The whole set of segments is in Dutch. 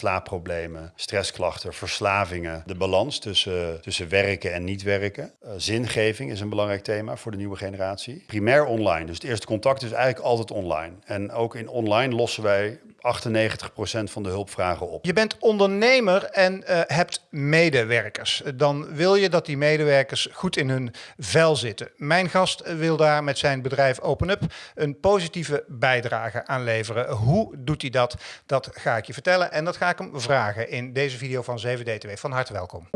slaapproblemen, stressklachten, verslavingen. De balans tussen, tussen werken en niet werken. Uh, zingeving is een belangrijk thema voor de nieuwe generatie. Primair online, dus het eerste contact is eigenlijk altijd online. En ook in online lossen wij 98% van de hulpvragen op. Je bent ondernemer en uh, hebt medewerkers. Dan wil je dat die medewerkers goed in hun vel zitten. Mijn gast wil daar met zijn bedrijf OpenUp een positieve bijdrage aan leveren. Hoe doet hij dat? Dat ga ik je vertellen en dat ga ik hem vragen in deze video van 7DTW. Van harte welkom.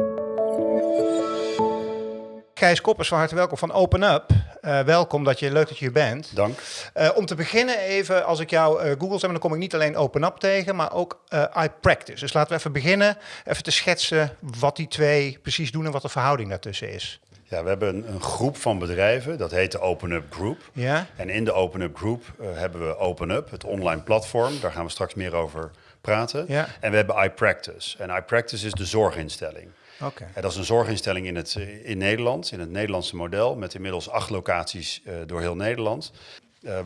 Gijs Koppers, van harte welkom van OpenUp. Uh, welkom, dat je, leuk dat je hier bent. Dank. Uh, om te beginnen even, als ik jou uh, Google zeg, dan kom ik niet alleen OpenUp tegen, maar ook iPractice. Dus laten we even beginnen, even te schetsen wat die twee precies doen en wat de verhouding daartussen is. Ja, we hebben een, een groep van bedrijven, dat heet de OpenUp Group. Ja? En in de OpenUp Group hebben we OpenUp, het online platform. Daar gaan we straks meer over praten. Ja. En we hebben iPractice. En iPractice is de zorginstelling. Okay. Dat is een zorginstelling in, het, in Nederland, in het Nederlandse model, met inmiddels acht locaties uh, door heel Nederland.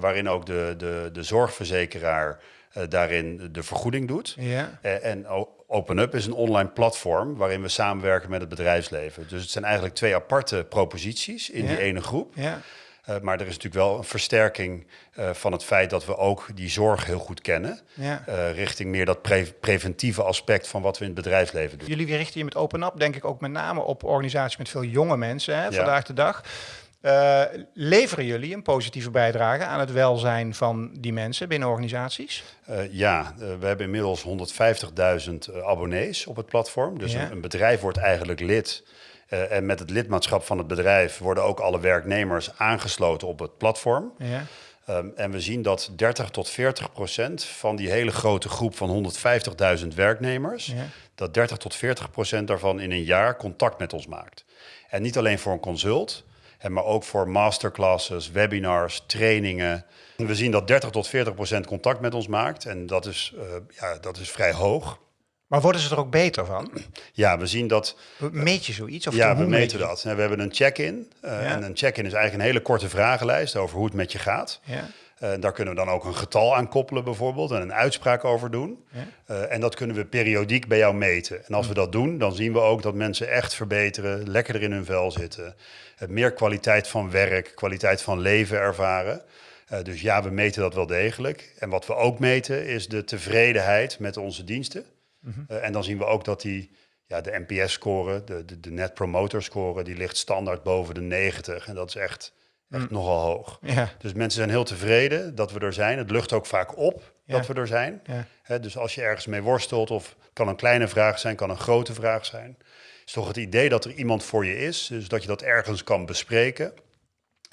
Waarin ook de, de, de zorgverzekeraar daarin de vergoeding doet. Ja. en OpenUp is een online platform waarin we samenwerken met het bedrijfsleven. Dus het zijn eigenlijk twee aparte proposities in ja. die ene groep. Ja. Uh, maar er is natuurlijk wel een versterking uh, van het feit dat we ook die zorg heel goed kennen. Ja. Uh, richting meer dat pre preventieve aspect van wat we in het bedrijfsleven doen. Jullie richten je met OpenUp denk ik ook met name op organisaties met veel jonge mensen hè, Ja. vandaag de dag. Uh, leveren jullie een positieve bijdrage aan het welzijn van die mensen binnen organisaties? Uh, ja, uh, we hebben inmiddels 150.000 abonnees op het platform. Dus Ja. een, een bedrijf wordt eigenlijk lid. En met het lidmaatschap van het bedrijf worden ook alle werknemers aangesloten op het platform. Ja. Um, en we zien dat 30 tot 40 procent van die hele grote groep van 150.000 werknemers, Ja. dat 30 tot 40 procent daarvan in een jaar contact met ons maakt. En niet alleen voor een consult, maar ook voor masterclasses, webinars, trainingen. We zien dat 30 tot 40 procent contact met ons maakt en dat is, uh, ja, dat is vrij hoog. Maar worden ze er ook beter van? Ja, we zien dat Meet je zoiets? Of ja, we meten dat. We hebben een check-in. Uh, Ja. En een check-in is eigenlijk een hele korte vragenlijst over hoe het met je gaat. Ja. Uh, daar kunnen we dan ook een getal aan koppelen bijvoorbeeld en een uitspraak over doen. Ja. Uh, en dat kunnen we periodiek bij jou meten. En als we dat doen, dan zien we ook dat mensen echt verbeteren, lekkerder in hun vel zitten, uh, meer kwaliteit van werk, kwaliteit van leven ervaren. Dus ja, we meten dat wel degelijk. En wat we ook meten is de tevredenheid met onze diensten. Mhm. En dan zien we ook dat die, ja, de NPS-score, de, de, de Net Promoter-score, die ligt standaard boven de 90. En dat is echt, echt nogal hoog. Ja. Dus mensen zijn heel tevreden dat we er zijn. Het lucht ook vaak op Ja. dat we er zijn. Ja. Dus als je ergens mee worstelt, of kan een kleine vraag zijn, kan een grote vraag zijn, is toch het idee dat er iemand voor je is, dus dat je dat ergens kan bespreken,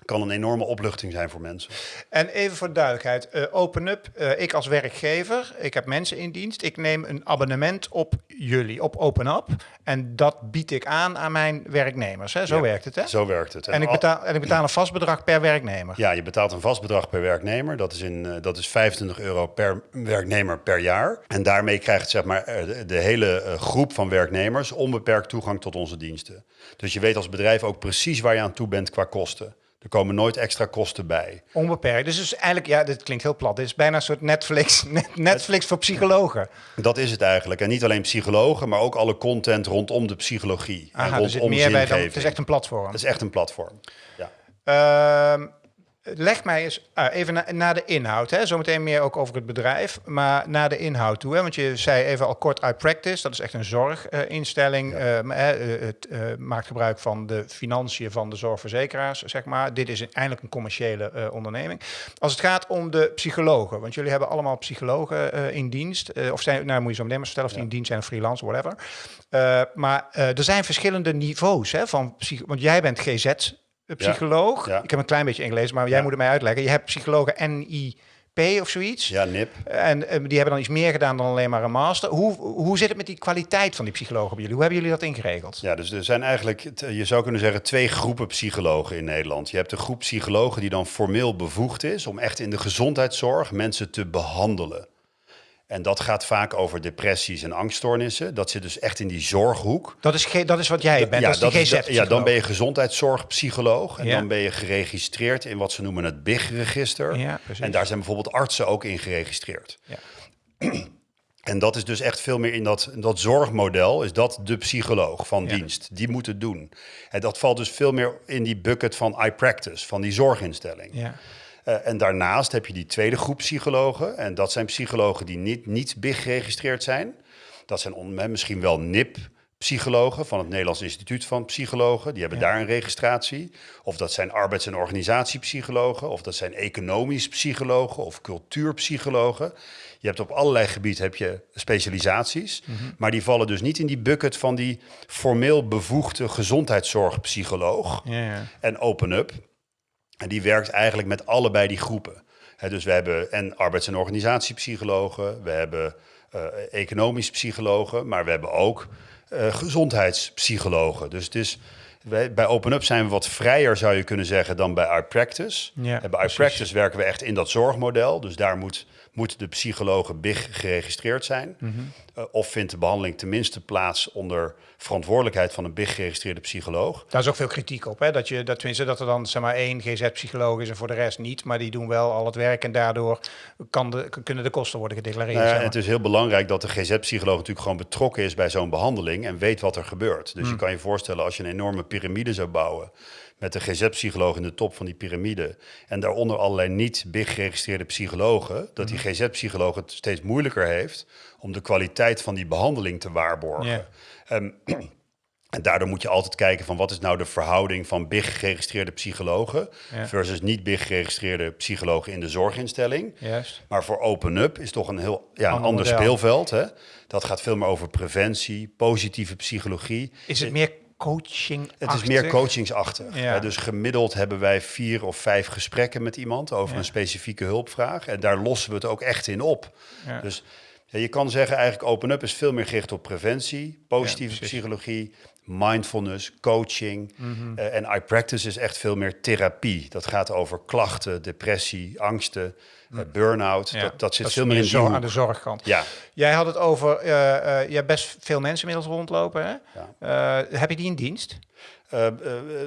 kan een enorme opluchting zijn voor mensen. En even voor de duidelijkheid, uh, OpenUp, uh, ik als werkgever, ik heb mensen in dienst, ik neem een abonnement op jullie, op OpenUp. En dat bied ik aan aan mijn werknemers. Hè? Zo Ja, werkt het, hè? Zo werkt het. En ik, al- betaal, en ik betaal een vast bedrag per werknemer. Ja, je betaalt een vast bedrag per werknemer. Dat is, in, eh, dat is 25 euro per werknemer per jaar. En daarmee krijgt zeg maar, eh, de, hele eh, groep van werknemers onbeperkt toegang tot onze diensten. Dus je weet als bedrijf ook precies waar je aan toe bent qua kosten. Er komen nooit extra kosten bij. Onbeperkt. Dus het eigenlijk, ja, dit klinkt heel plat. Dit is bijna een soort Netflix, net- Netflix voor psychologen. Dat is het eigenlijk. En niet alleen psychologen, maar ook alle content rondom de psychologie. en Aha, zit rondom meer bij dan, het is echt een platform. Het is echt een platform. Ja. Ehm, leg mij eens ah, even na- naar de inhoud. Hè. Zometeen meer ook over het bedrijf, maar naar de inhoud toe. Hè. Want je zei even al kort iPractice, dat is echt een zorginstelling. Ja. Hè, eh, het eh, maakt gebruik van de financiën van de zorgverzekeraars, zeg maar. Dit is eindelijk een commerciële eh, onderneming. Als het gaat om de psychologen, want jullie hebben allemaal psychologen eh, in dienst. eh, of zijn, nou moet je zo meteen maar vertellen of die in dienst zijn, freelance, whatever. Eh, maar eh, er zijn verschillende niveaus hè, van psych want jij bent GZ psycholoog. Ik heb een klein beetje Engels, maar jij moet het mij uitleggen. Je hebt psychologen NIP of zoiets. ja, NIP. En eh, die hebben dan iets meer gedaan dan alleen maar een master. Hoe, hoe zit het met die kwaliteit van die psychologen bij jullie? Hoe hebben jullie dat ingeregeld? Ja, dus er zijn eigenlijk, t- je zou kunnen zeggen, twee groepen psychologen in Nederland. Je hebt een groep psychologen die dan formeel bevoegd is om echt in de gezondheidszorg mensen te behandelen. En dat gaat vaak over depressies en angststoornissen. Dat zit dus echt in die zorghoek. Dat is, dat is wat jij bent, dat is die is- GZ ja, dan ben je gezondheidszorgpsycholoog. En Ja. dan ben je geregistreerd in wat ze noemen het BIG-register. Ja, en daar zijn bijvoorbeeld artsen ook in geregistreerd. Ja. En dat is dus echt veel meer in dat, in dat zorgmodel, is dat de psycholoog van Ja. dienst. Die moet het doen. En dat valt dus veel meer in die bucket van iPractice, van die zorginstelling. Ja. Eh, en daarnaast heb je die tweede groep psychologen. En dat zijn psychologen die niet, niet BIG geregistreerd zijn. Dat zijn on- misschien wel NIP-psychologen van het Nederlands Instituut van Psychologen. Die hebben Ja. daar een registratie. Of dat zijn arbeids- en organisatiepsychologen. Of dat zijn economisch psychologen of cultuurpsychologen. Je hebt op allerlei gebieden heb je specialisaties. Maar die vallen dus niet in die bucket van die formeel bevoegde gezondheidszorgpsycholoog Ja, ja. en Open Up. En die werkt eigenlijk met allebei die groepen. Dus we hebben en arbeids- en organisatiepsychologen, we hebben eh, economisch psychologen, maar we hebben ook eh, gezondheidspsychologen. Dus het is, wij, bij Open Up zijn we wat vrijer, zou je kunnen zeggen, dan bij iPractice. Ja, en bij precies. iPractice werken we echt in dat zorgmodel. Dus daar moet, moet de psychologen BIG geregistreerd zijn. Mhm. Eh, of vindt de behandeling tenminste plaats onder verantwoordelijkheid van een BIG geregistreerde psycholoog. Daar is ook veel kritiek op, hè? Dat, je, dat, tenminste, dat er dan zeg maar één GZ-psycholoog is en voor de rest niet. Maar die doen wel al het werk en daardoor kan de, kunnen de kosten worden gedeclareerd. Nou ja, zeg maar. het is heel belangrijk dat de GZ-psycholoog natuurlijk gewoon betrokken is bij zo'n behandeling en weet wat er gebeurt. Dus Hmm. je kan je voorstellen als je een enorme piramide zou bouwen met de GZ-psycholoog in de top van die piramide en daaronder allerlei niet big geregistreerde psychologen, dat die GZ-psycholoog het steeds moeilijker heeft om de kwaliteit van die behandeling te waarborgen. Ehm, en daardoor moet je altijd kijken van wat is nou de verhouding van big geregistreerde psychologen Ja. versus niet big geregistreerde psychologen in de zorginstelling. Juist. Maar voor Open Up is toch een heel ja, een Ander ander model. speelveld. Hè? Dat gaat veel meer over preventie, positieve psychologie. Is het meer coaching? Het is meer coachingsachtig. Ja. Dus gemiddeld hebben wij vier of vijf gesprekken met iemand over Ja. een specifieke hulpvraag. En daar lossen we het ook echt in op. Ja. Dus ja, je kan zeggen eigenlijk Open Up is veel meer gericht op preventie, positieve psychologie, mindfulness, coaching. Mhm. Eh, en iPractice is echt veel meer therapie. Dat gaat over klachten, depressie, angsten, eh, burn-out. Ja, Dat, dat zit veel meer in die aan de zorgkant. Ja, Jij had het over, eh je hebt best veel mensen inmiddels rondlopen. Hè? Ja. Heb je die in dienst? Eh, eh,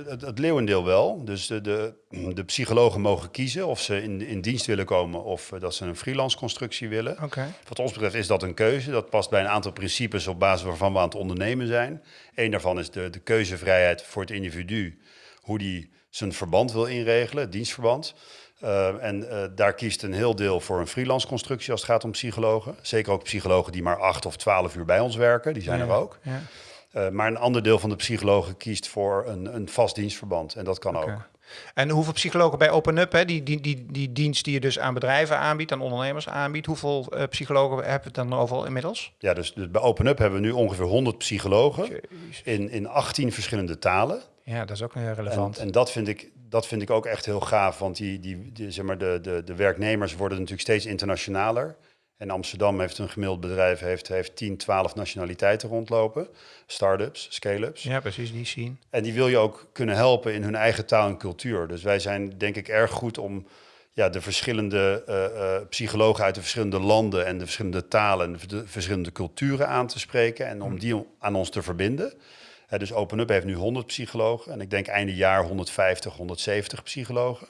het, het leeuwendeel wel. Dus de, de, de psychologen mogen kiezen of ze in, in dienst willen komen of eh, dat ze een freelance constructie willen. Oké. Wat ons betreft is dat een keuze. Dat past bij een aantal principes op basis waarvan we aan het ondernemen zijn. Eén daarvan is de, de keuzevrijheid voor het individu. Hoe die zijn verband wil inregelen, het dienstverband. En daar kiest een heel deel voor een freelance constructie als het gaat om psychologen. Zeker ook psychologen die maar acht of twaalf uur bij ons werken. Die zijn Ja, er ook. Ja. Eh, maar een ander deel van de psychologen kiest voor een, een vast dienstverband. En dat kan ook. En hoeveel psychologen bij Open Up, hè, die, die, die, die dienst die je dus aan bedrijven aanbiedt, aan ondernemers aanbiedt, hoeveel eh, psychologen hebben we het dan overal inmiddels? Ja, dus, dus bij Open Up hebben we nu ongeveer 100 psychologen in, in 18 verschillende talen. Ja, dat is ook heel En, relevant. en dat, vind ik, dat vind ik ook echt heel gaaf, want die, die, die, zeg maar de, de, de werknemers worden natuurlijk steeds internationaler. En Amsterdam heeft een gemiddeld bedrijf, heeft, heeft 10, 12 nationaliteiten rondlopen. Start-ups, scale-ups. ja, precies, die zien. En die wil je ook kunnen helpen in hun eigen taal en cultuur. Dus wij zijn denk ik erg goed om ja, de verschillende eh, eh, psychologen uit de verschillende landen en de verschillende talen en de, de verschillende culturen aan te spreken en om die aan ons te verbinden. Dus Open Up heeft nu 100 psychologen en ik denk einde jaar 150, 170 psychologen.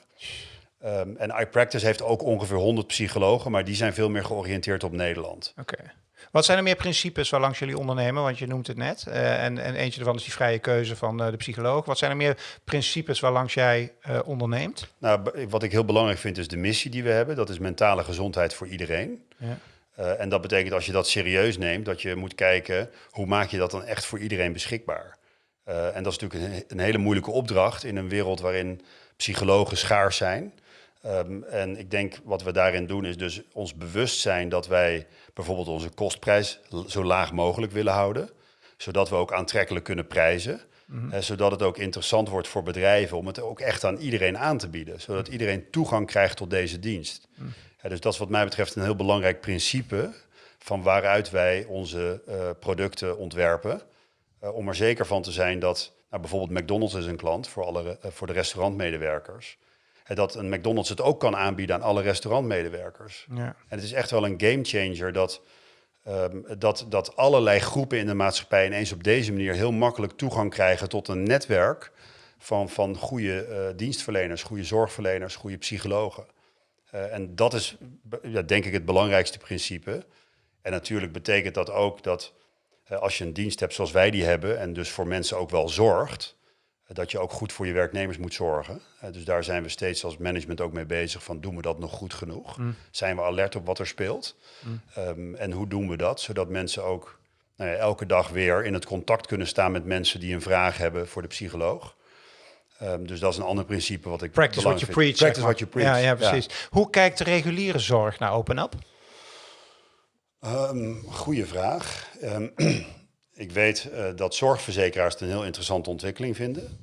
Ehm, en iPractice heeft ook ongeveer 100 psychologen, maar die zijn veel meer georiënteerd op Nederland. Oké. Wat zijn er meer principes waarlangs jullie ondernemen? Want je noemt het net. Eh, en, en eentje daarvan is die vrije keuze van eh, de psycholoog. Wat zijn er meer principes waarlangs jij eh, onderneemt? Nou, wat ik heel belangrijk vind is de missie die we hebben. Dat is mentale gezondheid voor iedereen. Ja. En dat betekent als je dat serieus neemt, dat je moet kijken hoe maak je dat dan echt voor iedereen beschikbaar. En dat is natuurlijk een, een hele moeilijke opdracht in een wereld waarin psychologen schaars zijn. Ehm, en ik denk wat we daarin doen is dus ons bewust zijn dat wij bijvoorbeeld onze kostprijs zo laag mogelijk willen houden. Zodat we ook aantrekkelijk kunnen prijzen. Eh, zodat het ook interessant wordt voor bedrijven om het ook echt aan iedereen aan te bieden. Zodat iedereen toegang krijgt tot deze dienst. Ja, dus dat is wat mij betreft een heel belangrijk principe van waaruit wij onze eh, producten ontwerpen. Eh, om er zeker van te zijn dat nou, bijvoorbeeld McDonald's is een klant voor, alle, voor de restaurantmedewerkers. Dat een McDonald's het ook kan aanbieden aan alle restaurantmedewerkers. Ja. En het is echt wel een game changer dat, ehm, dat, dat allerlei groepen in de maatschappij ineens op deze manier heel makkelijk toegang krijgen tot een netwerk van, van goede eh, dienstverleners, goede zorgverleners, goede psychologen. Eh, en dat is ja, denk ik het belangrijkste principe. En natuurlijk betekent dat ook dat eh, als je een dienst hebt zoals wij die hebben en dus voor mensen ook wel zorgt, dat je ook goed voor je werknemers moet zorgen. Eh, dus daar zijn we steeds als management ook mee bezig van doen we dat nog goed genoeg? Mm. Zijn we alert op wat er speelt? Ehm, en hoe doen we dat? Zodat mensen ook nou ja, elke dag weer in het contact kunnen staan met mensen die een vraag hebben voor de psycholoog. Ehm, dus dat is een ander principe wat ik Practice what you preach. Practice what you preach. Ja, ja, precies. Hoe kijkt de reguliere zorg naar Open Up? Ehm, goeie vraag. Ehm, ik weet eh, dat zorgverzekeraars het een heel interessante ontwikkeling vinden.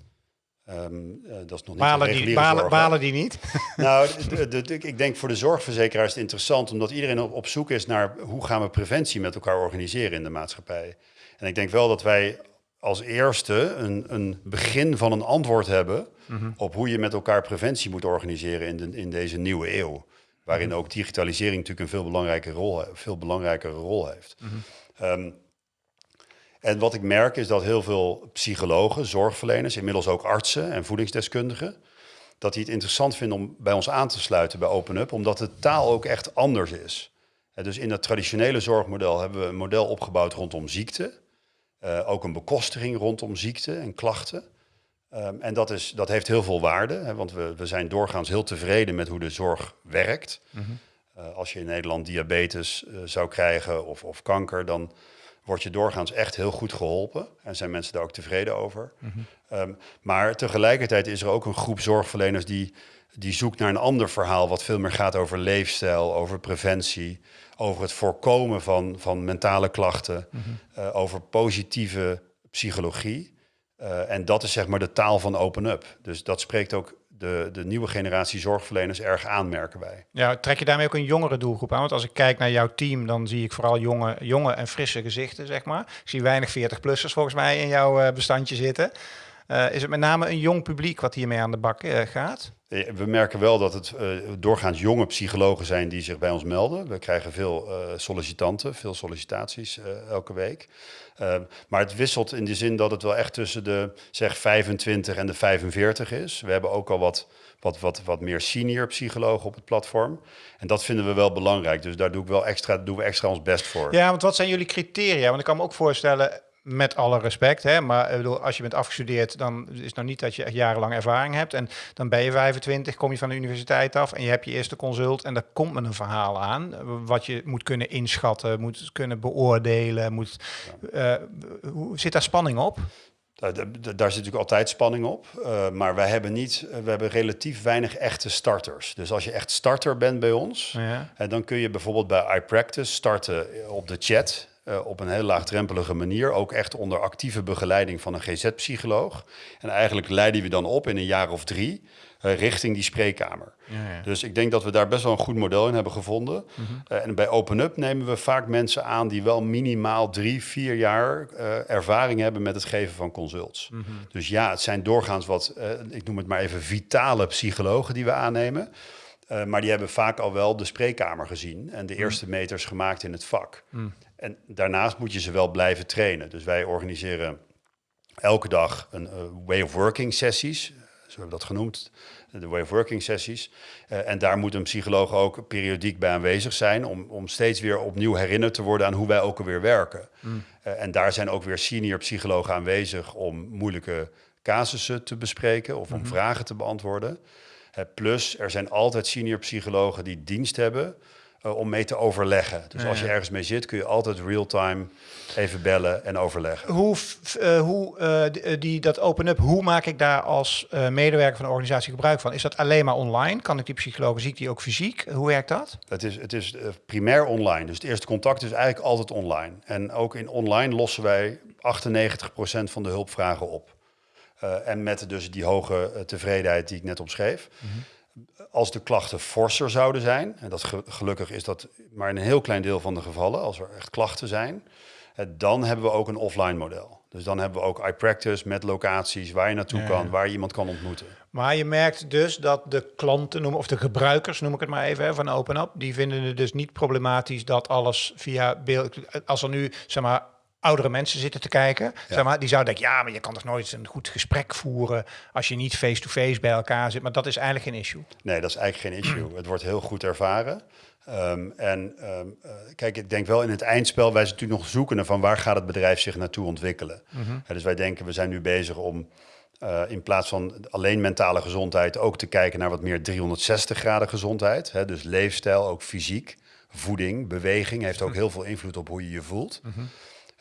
Ehm, eh, dat is nog niet Balen die, balen, zorg, balen die niet? Nou, de- de- de- ik denk voor de zorgverzekeraar is het interessant omdat iedereen op, op zoek is naar hoe gaan we preventie met elkaar organiseren in de maatschappij. En ik denk wel dat wij als eerste een, een begin van een antwoord hebben op hoe je met elkaar preventie moet organiseren in, de, in deze nieuwe eeuw. Waarin ook digitalisering natuurlijk een veel belangrijke rol, veel belangrijkere rol heeft. Ehm, en wat ik merk is dat heel veel psychologen, zorgverleners, inmiddels ook artsen en voedingsdeskundigen, dat die het interessant vinden om bij ons aan te sluiten bij OpenUp, omdat de taal ook echt anders is. Dus in dat traditionele zorgmodel hebben we een model opgebouwd rondom ziekte, eh, ook een bekostiging rondom ziekte en klachten. Ehm, en dat, is, dat heeft heel veel waarde, want we, we zijn doorgaans heel tevreden met hoe de zorg werkt. Eh, als je in Nederland diabetes eh, zou krijgen of, of kanker, dan word je doorgaans echt heel goed geholpen. En zijn mensen daar ook tevreden over. Ehm, maar tegelijkertijd is er ook een groep zorgverleners die, die zoekt naar een ander verhaal, wat veel meer gaat over leefstijl, over preventie, over het voorkomen van, van mentale klachten, eh, over positieve psychologie. Eh, en dat is zeg maar de taal van Open Up. Dus dat spreekt ook de, de nieuwe generatie zorgverleners erg aan, merken wij. Ja, trek je daarmee ook een jongere doelgroep aan? Want als ik kijk naar jouw team, dan zie ik vooral jonge, jonge en frisse gezichten, zeg maar. Ik zie weinig 40-plussers volgens mij in jouw eh, bestandje zitten. Eh, is het met name een jong publiek wat hiermee aan de bak eh, gaat? We merken wel dat het doorgaans jonge psychologen zijn die zich bij ons melden. We krijgen veel sollicitanten, veel sollicitaties elke week. Eh, maar het wisselt in de zin dat het wel echt tussen de zeg 25 en de 45 is. We hebben ook al wat, wat, wat, wat meer senior psychologen op het platform. En dat vinden we wel belangrijk. Dus daar doe ik wel extra, doen we extra ons best voor. Ja, want wat zijn jullie criteria? Want ik kan me ook voorstellen, met alle respect, hè, maar ik bedoel, als je bent afgestudeerd, dan is het nou niet dat je echt jarenlang ervaring hebt. En dan ben je 25, kom je van de universiteit af en je hebt je eerste consult en daar komt met een verhaal aan. eh, Wat je moet kunnen inschatten, moet kunnen beoordelen. Moet, eh, hoe, zit daar spanning op? Daar, daar- daar zit natuurlijk altijd spanning op. eh, maar wij hebben, niet, we hebben relatief weinig echte starters. Dus als je echt starter bent bij ons, Ja. En dan kun je bijvoorbeeld bij iPractice starten op de chat. Eh, op een heel laagdrempelige manier. Ook echt onder actieve begeleiding van een GZ-psycholoog. En eigenlijk leiden we dan op in een jaar of drie eh, richting die spreekkamer. Ja, ja. Dus ik denk dat we daar best wel een goed model in hebben gevonden. Eh, en bij OpenUp nemen we vaak mensen aan die wel minimaal drie, vier jaar ervaring hebben met het geven van consults. Dus ja, het zijn doorgaans wat, ik noem het maar even, vitale psychologen die we aannemen. Maar die hebben vaak al wel de spreekkamer gezien en de eerste meters gemaakt in het vak. En daarnaast moet je ze wel blijven trainen. Dus wij organiseren elke dag een eh, way of working sessies, zo hebben we dat genoemd, de way of working sessies. Eh, en daar moet een psycholoog ook periodiek bij aanwezig zijn om, om steeds weer opnieuw herinnerd te worden aan hoe wij ook alweer werken. Eh, en daar zijn ook weer senior psychologen aanwezig om moeilijke casussen te bespreken of om vragen te beantwoorden. Plus, er zijn altijd senior psychologen die dienst hebben eh, om mee te overleggen. Dus als je ergens mee zit, kun je altijd real-time even bellen en overleggen. Hoe, eh, hoe eh, die, dat open-up, hoe maak ik daar als medewerker van de organisatie gebruik van? Is dat alleen maar online? Kan ik die psychologen, zie ik die ook fysiek? Hoe werkt dat? Het is, het is primair online. Dus het eerste contact is eigenlijk altijd online. En ook in online lossen wij 98% van de hulpvragen op. En met dus die hoge tevredenheid die ik net omschreef. Als de klachten forser zouden zijn, en dat ge- gelukkig is dat maar in een heel klein deel van de gevallen, als er echt klachten zijn, dan hebben we ook een offline model. Dus dan hebben we ook iPractice met locaties waar je naartoe Ja. kan, waar je iemand kan ontmoeten. Maar je merkt dus dat de klanten, of de gebruikers, noem ik het maar even, van OpenUp, die vinden het dus niet problematisch dat alles via beeld... Als er nu, zeg maar, oudere mensen zitten te kijken. Zeg maar, die zouden denken, ja, maar je kan toch nooit een goed gesprek voeren als je niet face-to-face bij elkaar zit. Maar dat is eigenlijk geen issue. Nee, dat is eigenlijk geen issue. Het wordt heel goed ervaren. Ehm, en ehm, eh, kijk, ik denk wel in het eindspel, wij zijn natuurlijk nog zoekende van waar gaat het bedrijf zich naartoe ontwikkelen. Ja, dus wij denken, we zijn nu bezig om eh, in plaats van alleen mentale gezondheid ook te kijken naar wat meer 360 graden gezondheid. Hè, dus leefstijl, ook fysiek, voeding, beweging heeft ook heel veel invloed op hoe je je voelt. Eh,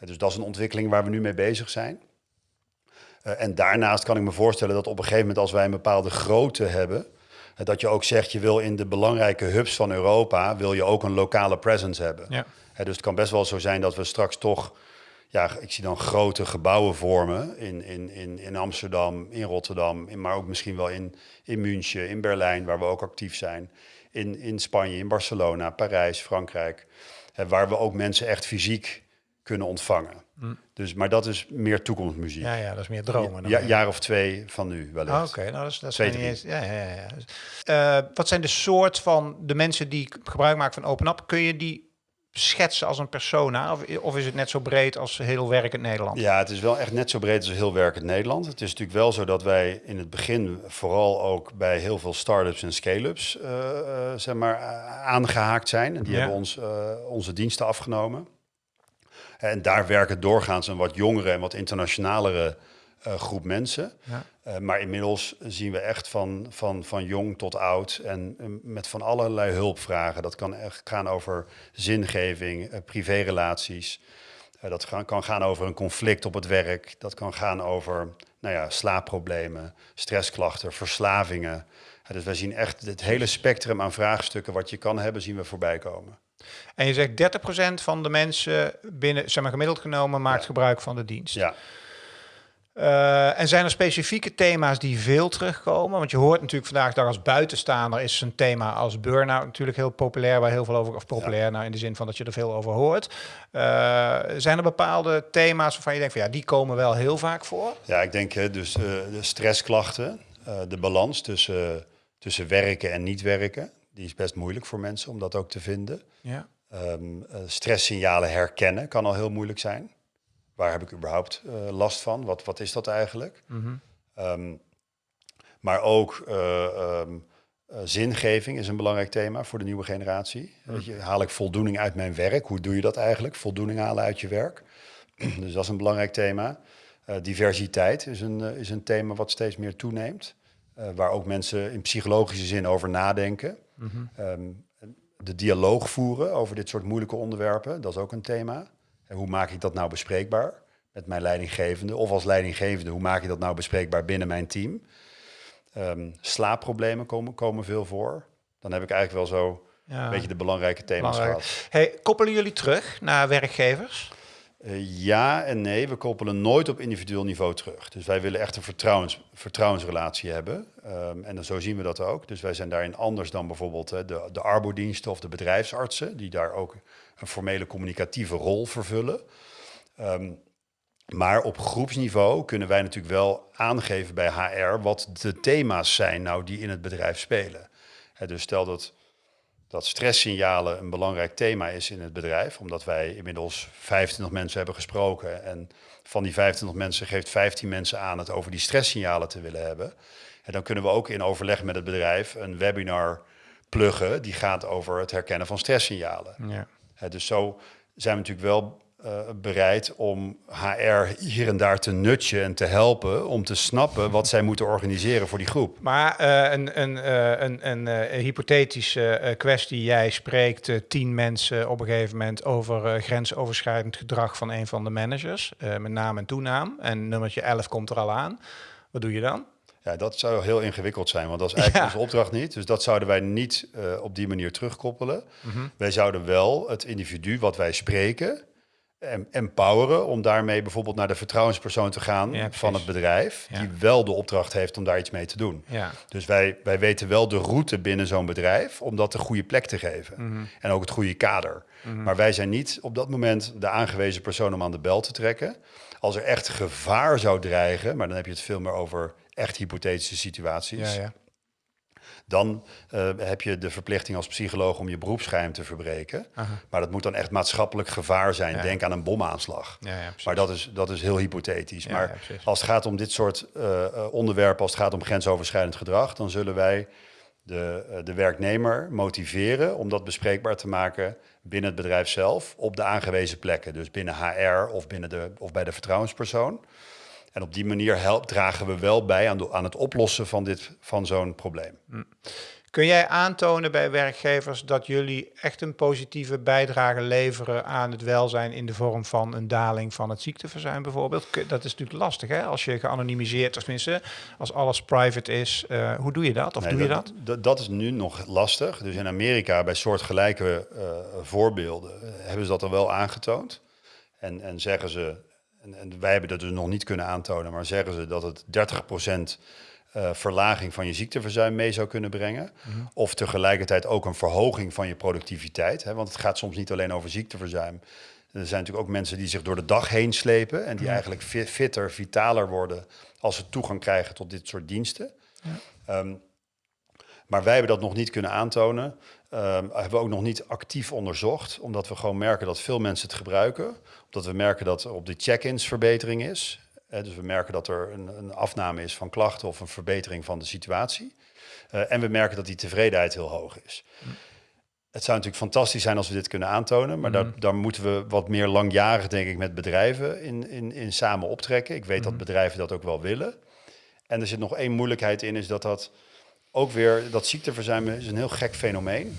dus dat is een ontwikkeling waar we nu mee bezig zijn. Eh, en daarnaast kan ik me voorstellen dat op een gegeven moment als wij een bepaalde grootte hebben, eh, dat je ook zegt je wil in de belangrijke hubs van Europa, wil je ook een lokale presence hebben. Ja. Dus het kan best wel zo zijn dat we straks toch, ja, ik zie dan grote gebouwen vormen in, in, in, in Amsterdam, in Rotterdam, in, maar ook misschien wel in, in München, in Berlijn, waar we ook actief zijn, in, in Spanje, in Barcelona, Parijs, Frankrijk, waar we ook mensen echt fysiek kunnen ontvangen. Dus, maar dat is meer toekomstmuziek. Ja, ja, dat is meer dromen. dan. Ja, jaar of twee van nu wellicht. Ah, Oké, nou dat is, dat is Twee, niet eens. Ja, ja, ja. Dus, eh, wat zijn de soort van de mensen die gebruik maken van Open Up? Kun je die schetsen als een persona? Of, of is het net zo breed als heel werkend Nederland? Ja, het is wel echt net zo breed als heel werkend Nederland. Het is natuurlijk wel zo dat wij in het begin vooral ook bij heel veel start-ups en scale-ups eh, eh, zeg maar, aangehaakt zijn. En die Ja. hebben ons onze diensten afgenomen. En daar werken doorgaans een wat jongere en wat internationalere eh, groep mensen. Ja. Eh, maar inmiddels zien we echt van, van, van jong tot oud en eh, met van allerlei hulpvragen. Dat kan echt gaan over zingeving, privérelaties. Dat gaan, kan gaan over een conflict op het werk. Dat kan gaan over nou ja, slaapproblemen, stressklachten, verslavingen. Dus wij zien echt het hele spectrum aan vraagstukken wat je kan hebben, zien we voorbij komen. En je zegt 30% van de mensen binnen, zeg maar gemiddeld genomen, maakt Ja. gebruik van de dienst. Ja, Eh, en zijn er specifieke thema's die veel terugkomen? Want je hoort natuurlijk vandaag de dag als buitenstaander is een thema als burn-out natuurlijk heel populair, waar heel veel over, of populair nou in de zin van dat je er veel over hoort. Eh, zijn er bepaalde thema's waarvan je denkt van ja, die komen wel heel vaak voor? ja ik denk dus eh, de stressklachten, de balans tussen, tussen werken en niet werken, die is best moeilijk voor mensen om dat ook te vinden. Ja. Ehm, eh, stresssignalen herkennen kan al heel moeilijk zijn. Waar heb ik überhaupt eh, last van? Wat, wat is dat eigenlijk? Ehm, maar ook eh, ehm, eh, zingeving is een belangrijk thema voor de nieuwe generatie. Weet je, haal ik voldoening uit mijn werk? Hoe doe je dat eigenlijk? Voldoening halen uit je werk. dus dat is een belangrijk thema. Diversiteit is een, is een thema wat steeds meer toeneemt. waar ook mensen in psychologische zin over nadenken. Ehm, de dialoog voeren over dit soort moeilijke onderwerpen, dat is ook een thema. En hoe maak ik dat nou bespreekbaar met mijn leidinggevende? Of als leidinggevende, hoe maak ik dat nou bespreekbaar binnen mijn team? Ehm, slaapproblemen komen, komen veel voor. Dan heb ik eigenlijk wel zo Ja. een beetje de belangrijke thema's Belangrijk. gehad. Hey, koppelen jullie terug naar werkgevers? Eh, ja en nee, we koppelen nooit op individueel niveau terug. Dus wij willen echt een vertrouwens, vertrouwensrelatie hebben. Ehm, en dan, zo zien we dat ook. Dus wij zijn daarin anders dan bijvoorbeeld eh, de, de arbodiensten of de bedrijfsartsen, die daar ook een formele communicatieve rol vervullen. Ehm, maar op groepsniveau kunnen wij natuurlijk wel aangeven bij HR wat de thema's zijn nou die in het bedrijf spelen. Hè, dus stel dat, dat stresssignalen een belangrijk thema is in het bedrijf, omdat wij inmiddels 25 mensen hebben gesproken en van die 25 mensen geeft 15 mensen aan het over die stresssignalen te willen hebben. En dan kunnen we ook in overleg met het bedrijf een webinar pluggen die gaat over het herkennen van stresssignalen. Ja. Dus zo zijn we natuurlijk wel eh, bereid om HR hier en daar te nutchen en te helpen om te snappen wat zij moeten organiseren voor die groep. Maar eh, een, een, eh, een, een, hypothetische kwestie. Jij spreekt tien mensen op een gegeven moment over grensoverschrijdend gedrag van een van de managers. met naam en toenaam. En nummertje 11 komt er al aan. Wat doe je dan? Ja, dat zou heel ingewikkeld zijn, want dat is eigenlijk Ja. onze opdracht niet. Dus dat zouden wij niet op die manier terugkoppelen. Wij zouden wel het individu wat wij spreken empoweren om daarmee bijvoorbeeld naar de vertrouwenspersoon te gaan Ja, van het bedrijf, Ja. die wel de opdracht heeft om daar iets mee te doen. Ja. Dus wij, wij weten wel de route binnen zo'n bedrijf om dat de goede plek te geven. Mhm. En ook het goede kader. Maar wij zijn niet op dat moment de aangewezen persoon om aan de bel te trekken. Als er echt gevaar zou dreigen, maar dan heb je het veel meer over echt hypothetische situaties. Ja, ja. Dan uh, heb je de verplichting als psycholoog om je beroepsgeheim te verbreken. Maar dat moet dan echt maatschappelijk gevaar zijn. Denk aan een bomaanslag. Ja, ja, maar dat is, dat is heel hypothetisch. maar als het gaat om dit soort uh, onderwerpen, als het gaat om grensoverschrijdend gedrag, dan zullen wij de, uh, de werknemer motiveren om dat bespreekbaar te maken binnen het bedrijf zelf op de aangewezen plekken. Dus binnen HR of, binnen de, of bij de vertrouwenspersoon. En op die manier helpt, dragen we wel bij aan, aan het oplossen van, dit, van zo'n probleem. Hm. Kun jij aantonen bij werkgevers dat jullie echt een positieve bijdrage leveren aan het welzijn in de vorm van een daling van het ziekteverzuim bijvoorbeeld? Dat is natuurlijk lastig hè, als je geanonimiseerd, tenminste als alles private is. Uh, hoe doe je dat? Of doe je dat? dat? Dat is nu nog lastig. Dus in Amerika bij soortgelijke uh, voorbeelden eh, hebben ze dat al wel aangetoond. En, en zeggen ze, en, en, wij hebben dat dus nog niet kunnen aantonen, maar zeggen ze dat het 30% uh, verlaging van je ziekteverzuim mee zou kunnen brengen. Mhm. Of tegelijkertijd ook een verhoging van je productiviteit. Hè? Want het gaat soms niet alleen over ziekteverzuim. Er zijn natuurlijk ook mensen die zich door de dag heen slepen en die eigenlijk fitter, vitaler worden als ze toegang krijgen tot dit soort diensten. Ja. Um, maar wij hebben dat nog niet kunnen aantonen. Um, hebben we ook nog niet actief onderzocht, omdat we gewoon merken dat veel mensen het gebruiken. Omdat we merken dat er op de check-ins verbetering is dus we merken dat er een, een, afname is van klachten of een verbetering van de situatie. Uh, en we merken dat die tevredenheid heel hoog is. Het zou natuurlijk fantastisch zijn als we dit kunnen aantonen, maar daar, daar, moeten we wat meer langjarig, denk ik, met bedrijven in, in, in samen optrekken. Ik weet dat bedrijven dat ook wel willen. En er zit nog één moeilijkheid in, is dat dat ook weer, dat ziekteverzuim is een heel gek fenomeen.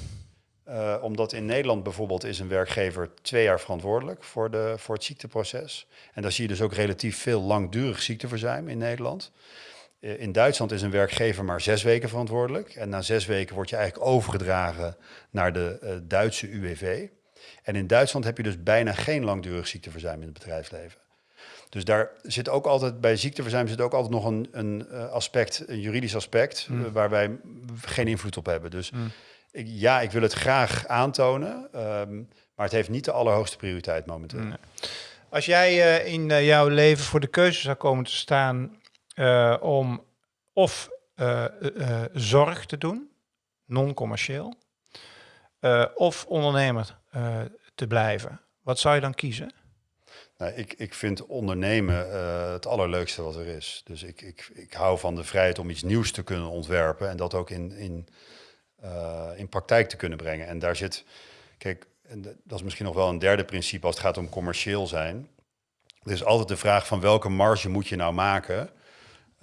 Uh, omdat in Nederland bijvoorbeeld is een werkgever twee jaar verantwoordelijk voor, de, voor het ziekteproces. En daar zie je dus ook relatief veel langdurig ziekteverzuim in Nederland. Uh, in Duitsland is een werkgever maar zes weken verantwoordelijk. En na zes weken word je eigenlijk overgedragen naar de uh, Duitse UWV. En in Duitsland heb je dus bijna geen langdurig ziekteverzuim in het bedrijfsleven. Dus daar zit ook altijd, bij ziekteverzuim zit ook altijd nog een, een aspect, een juridisch aspect, mm. waar wij geen invloed op hebben. Dus mm ja, ik wil het graag aantonen, ehm, maar het heeft niet de allerhoogste prioriteit momenteel. Als jij uh, in uh, jouw leven voor de keuze zou komen te staan uh, om of zorg te doen, non-commercieel, of ondernemer te blijven, wat zou je dan kiezen? Nou, ik, ik vind ondernemen het allerleukste wat er is. Dus ik, ik, ik hou van de vrijheid om iets nieuws te kunnen ontwerpen en dat ook in, in uh, in praktijk te kunnen brengen. En daar zit, kijk, dat is misschien nog wel een derde principe als het gaat om commercieel zijn. Er is altijd de vraag van welke marge moet je nou maken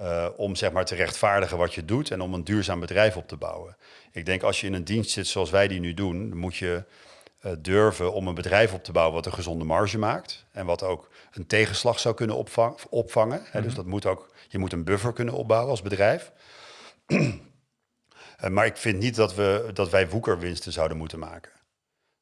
uh, om zeg maar te rechtvaardigen wat je doet en om een duurzaam bedrijf op te bouwen. Ik denk als je in een dienst zit zoals wij die nu doen, dan moet je uh, durven om een bedrijf op te bouwen wat een gezonde marge maakt en wat ook een tegenslag zou kunnen opvang, opvangen. Mm -hmm. Dus mhm. dat moet ook, je moet een buffer kunnen opbouwen als bedrijf. Eh, maar ik vind niet dat, we, dat wij woekerwinsten zouden moeten maken.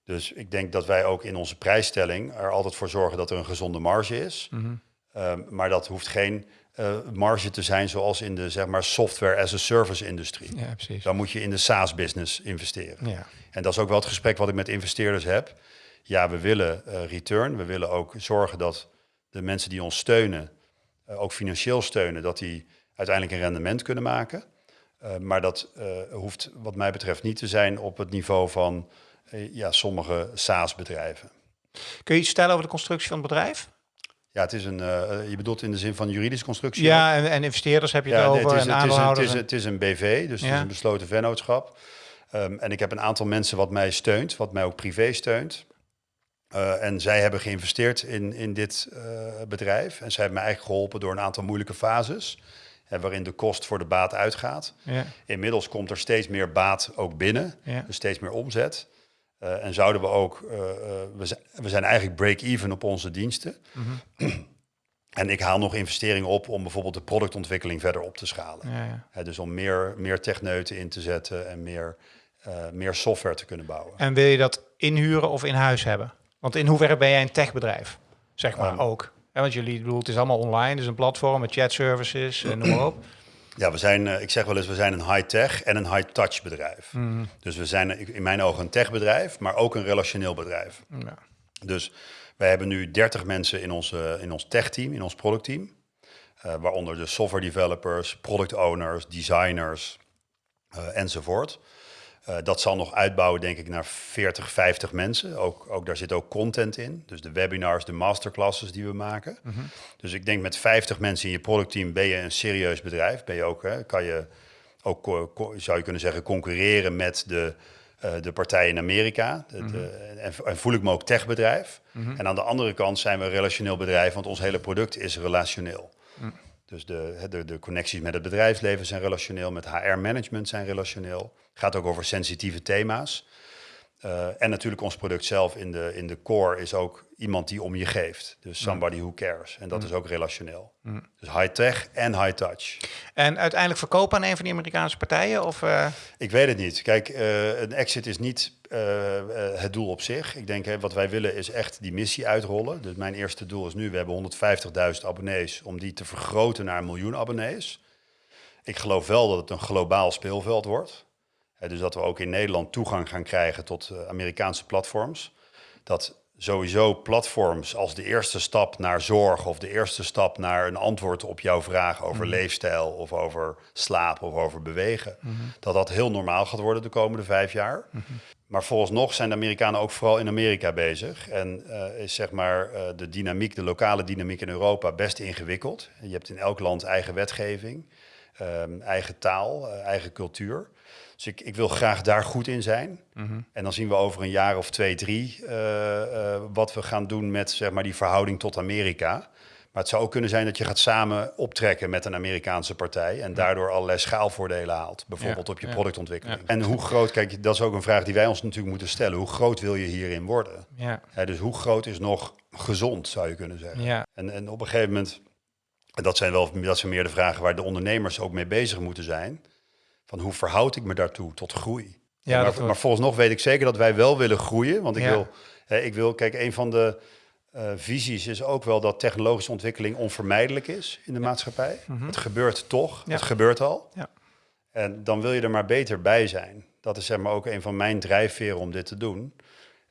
Dus ik denk dat wij ook in onze prijsstelling er altijd voor zorgen dat er een gezonde marge is. Mhm. Ehm, maar dat hoeft geen uh, marge te zijn zoals in de zeg maar, software as a service industrie. Ja, precies. Dan moet je in de SaaS-business investeren. Ja. En dat is ook wel het gesprek wat ik met investeerders heb. Ja, we willen uh, return. We willen ook zorgen dat de mensen die ons steunen, uh, ook financieel steunen, dat die uiteindelijk een rendement kunnen maken. Uh, maar dat uh, hoeft wat mij betreft niet te zijn op het niveau van uh, ja, sommige SaaS-bedrijven. Kun je iets stellen over de constructie van het bedrijf? Ja, het is een, je bedoelt in de zin van juridische constructie? Ja, en, en investeerders heb je het over, het is, en het is, een, het, is, het is een BV, dus ja. het is een besloten vennootschap. Um, en ik heb een aantal mensen wat mij steunt, wat mij ook privé steunt. en zij hebben geïnvesteerd in, in dit bedrijf. En zij hebben mij eigenlijk geholpen door een aantal moeilijke fases waarin de kost voor de baat uitgaat. Ja. Inmiddels komt er steeds meer baat ook binnen, dus steeds meer omzet. Uh, en zouden we ook, uh, we, zijn, we zijn eigenlijk break-even op onze diensten. Mm -hmm. en ik haal nog investeringen op om bijvoorbeeld de productontwikkeling verder op te schalen. Ja, ja. dus om meer, meer techneuten in te zetten en meer, meer software te kunnen bouwen. En wil je dat inhuren of in huis hebben? Want in hoeverre ben jij een techbedrijf, zeg maar um, ook? Ja, want jullie bedoel, het is allemaal online, dus een platform met chat services en noem maar op. Ja, we zijn, uh, ik zeg wel eens, we zijn een high-tech en een high-touch bedrijf. Mm. Dus we zijn in mijn ogen een techbedrijf, maar ook een relationeel bedrijf. Ja. Dus wij hebben nu 30 mensen in, onze, in ons tech-team, in ons productteam. Uh, waaronder de software developers, product owners, designers, uh, enzovoort. Uh, dat zal nog uitbouwen, denk ik, naar 40, 50 mensen. Ook, ook, daar zit ook content in. Dus de webinars, de masterclasses die we maken. Mm -hmm. Dus ik denk met 50 mensen in je productteam ben je een serieus bedrijf. Ben je ook, hè, kan je ook, zou je kunnen zeggen, concurreren met de, uh, de partijen in Amerika. De, mm -hmm. de, en, en, voel ik me ook techbedrijf. Mm -hmm. En aan de andere kant zijn we een relationeel bedrijf, want ons hele product is relationeel. Dus de, de, de connecties met het bedrijfsleven zijn relationeel, met HR-management zijn relationeel. Het gaat ook over sensitieve thema's. Uh, en natuurlijk ons product zelf in de, in de core is ook iemand die om je geeft. Dus somebody who cares. En dat is ook relationeel. Mm. Dus high-tech en high-touch. En uiteindelijk verkopen aan een van die Amerikaanse partijen? Of, uh... Ik weet het niet. Kijk, uh, een exit is niet het doel op zich. Ik denk, hè, wat wij willen is echt die missie uitrollen. Dus mijn eerste doel is nu, we hebben 150.000 abonnees... om die te vergroten naar een miljoen abonnees. Ik geloof wel dat het een globaal speelveld wordt dus dat we ook in Nederland toegang gaan krijgen tot uh, Amerikaanse platforms. Dat sowieso platforms als de eerste stap naar zorg of de eerste stap naar een antwoord op jouw vraag over mm. leefstijl of over slaap of over bewegen, mm -hmm. dat dat heel normaal gaat worden de komende vijf jaar. Mm -hmm. Maar nog zijn de Amerikanen ook vooral in Amerika bezig. En uh, is zeg maar uh, de dynamiek, de lokale dynamiek in Europa best ingewikkeld. Je hebt in elk land eigen wetgeving, um, eigen taal, uh, eigen cultuur. Dus ik, ik wil graag daar goed in zijn. Mm -hmm. En dan zien we over een jaar of twee, drie uh, uh, wat we gaan doen met zeg maar, die verhouding tot Amerika. Maar het zou ook kunnen zijn dat je gaat samen optrekken met een Amerikaanse partij en daardoor allerlei schaalvoordelen haalt. Bijvoorbeeld ja, op je ja, productontwikkeling. Ja. En hoe groot, kijk, dat is ook een vraag die wij ons natuurlijk moeten stellen. Hoe groot wil je hierin worden? Ja. dus hoe groot is nog gezond, zou je kunnen zeggen. En, en op een gegeven moment, en dat zijn wel dat zijn meer de vragen waar de ondernemers ook mee bezig moeten zijn van hoe verhoud ik me daartoe tot groei. Ja, maar, maar volgens nog weet ik zeker dat wij wel willen groeien. Want ik, ja. wil, hè, ik wil, kijk, een van de uh, visies is ook wel dat technologische ontwikkeling onvermijdelijk is in de ja. maatschappij. Mm -hmm. Het gebeurt toch, het gebeurt al. En dan wil je er maar beter bij zijn. Dat is zeg maar ook een van mijn drijfveren om dit te doen.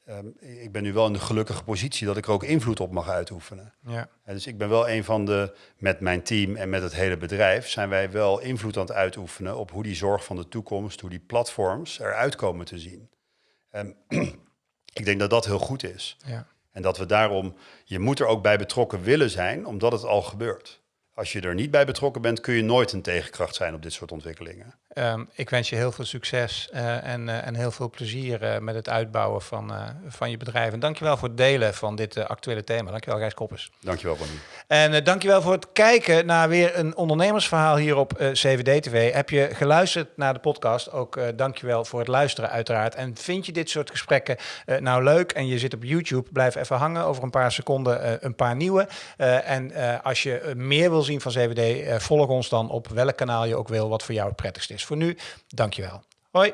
Um, ik ben nu wel in de gelukkige positie dat ik er ook invloed op mag uitoefenen. Ja. En dus ik ben wel een van de, met mijn team en met het hele bedrijf, zijn wij wel invloed aan het uitoefenen op hoe die zorg van de toekomst, hoe die platforms eruit komen te zien. En ik denk dat dat heel goed is. Ja. En dat we daarom, je moet er ook bij betrokken willen zijn, omdat het al gebeurt. Als je er niet bij betrokken bent, kun je nooit een tegenkracht zijn op dit soort ontwikkelingen. Um, ik wens je heel veel succes uh, en, uh, en heel veel plezier uh, met het uitbouwen van, van je bedrijf. En dankjewel voor het delen van dit actuele thema. Dankjewel Gijs Koppers. Dankjewel Bonnie. En dankjewel voor het kijken naar weer een ondernemersverhaal hier op CVD TV. Heb je geluisterd naar de podcast? Ook dankjewel voor het luisteren uiteraard. En vind je dit soort gesprekken nou leuk en je zit op YouTube, blijf even hangen. Over een paar seconden een paar nieuwe. en als je meer wil zien van CVD, volg ons dan op welk kanaal je ook wil, wat voor jou het prettigst Voor nu, dankjewel. Hoi.